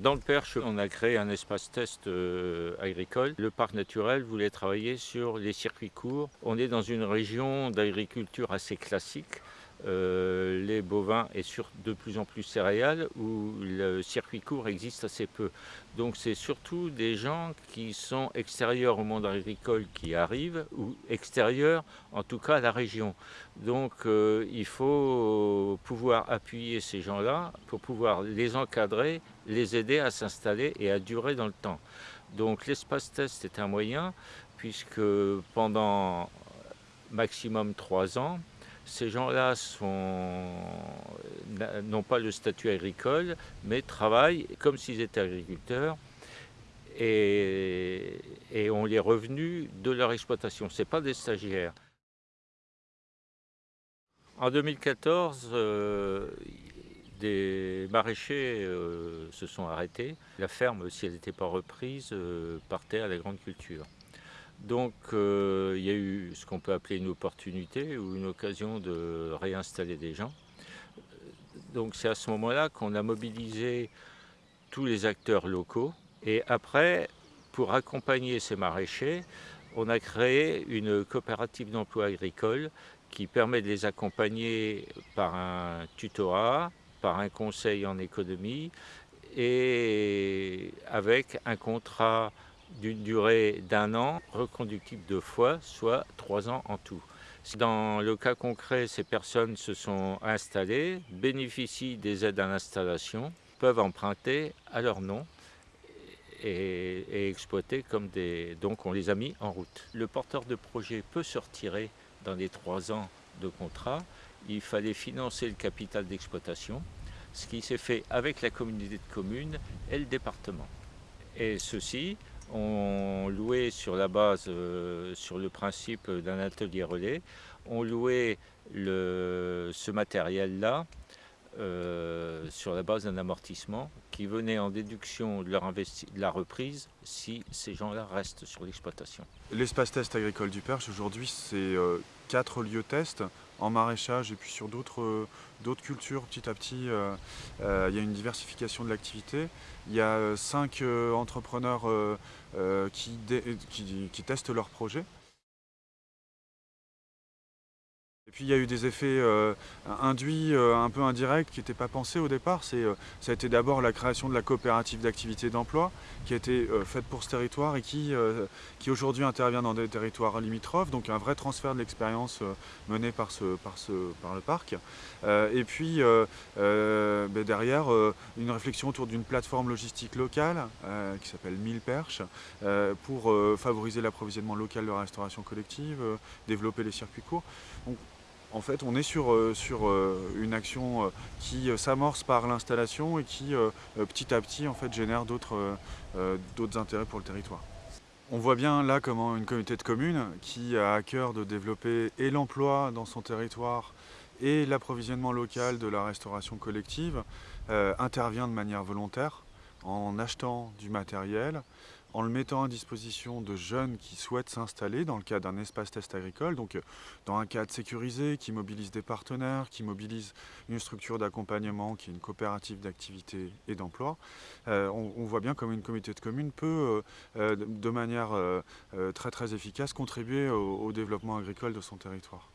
Dans le Perche, on a créé un espace test euh, agricole. Le parc naturel voulait travailler sur les circuits courts. On est dans une région d'agriculture assez classique euh, les bovins et sur de plus en plus céréales où le circuit court existe assez peu. Donc c'est surtout des gens qui sont extérieurs au monde agricole qui arrivent ou extérieurs en tout cas à la région. Donc euh, il faut pouvoir appuyer ces gens-là pour pouvoir les encadrer, les aider à s'installer et à durer dans le temps. Donc l'espace test est un moyen puisque pendant maximum trois ans, ces gens-là n'ont pas le statut agricole, mais travaillent comme s'ils étaient agriculteurs et, ont les revenus de leur exploitation. Ce pas des stagiaires. En 2014, euh, des maraîchers euh, se sont arrêtés. La ferme, si elle n'était pas reprise, euh, partait à la grande culture. Donc euh, il y a eu ce qu'on peut appeler une opportunité ou une occasion de réinstaller des gens. Donc c'est à ce moment-là qu'on a mobilisé tous les acteurs locaux. Et après, pour accompagner ces maraîchers, on a créé une coopérative d'emploi agricole qui permet de les accompagner par un tutorat, par un conseil en économie et avec un contrat d'une durée d'un an, reconductible deux fois, soit trois ans en tout. Dans le cas concret, ces personnes se sont installées, bénéficient des aides à l'installation, peuvent emprunter à leur nom et, exploiter comme des... Donc on les a mis en route. Le porteur de projet peut se retirer dans les trois ans de contrat. Il fallait financer le capital d'exploitation, ce qui s'est fait avec la communauté de communes et le département. Et ceci on louait sur la base, euh, sur le principe d'un atelier relais, on louait ce matériel-là euh, sur la base d'un amortissement qui venait en déduction de, leur de la reprise si ces gens-là restent sur l'exploitation. L'espace test agricole du Perche aujourd'hui c'est euh, quatre lieux test en maraîchage et puis sur d'autres euh, cultures petit à petit. Euh, euh, il y a une diversification de l'activité. Il y a cinq entrepreneurs qui, qui testent leurs projets. Et puis il y a eu des effets euh, induits, euh, un peu indirects, qui n'étaient pas pensés au départ. Euh, ça a été d'abord la création de la coopérative d'activité d'emploi, qui a été faite pour ce territoire et qui, aujourd'hui intervient dans des territoires limitrophes, donc un vrai transfert de l'expérience menée par, le parc. et puis ben derrière, une réflexion autour d'une plateforme logistique locale qui s'appelle Mille Perches, pour favoriser l'approvisionnement local de la restauration collective, développer les circuits courts. En fait, on est sur, euh, euh, une action euh, qui s'amorce par l'installation et qui, petit à petit, en fait, génère d'autres intérêts pour le territoire. On voit bien là comment une communauté de communes qui a à cœur de développer et l'emploi dans son territoire et l'approvisionnement local de la restauration collective intervient de manière volontaire en achetant du matériel, en le mettant à disposition de jeunes qui souhaitent s'installer dans le cadre d'un espace test agricole, donc euh, dans un cadre sécurisé qui mobilise des partenaires, qui mobilise une structure d'accompagnement qui est une coopérative d'activité et d'emploi. Euh, on, voit bien comme une communauté de communes peut, euh, de manière très très efficace, contribuer au développement agricole de son territoire.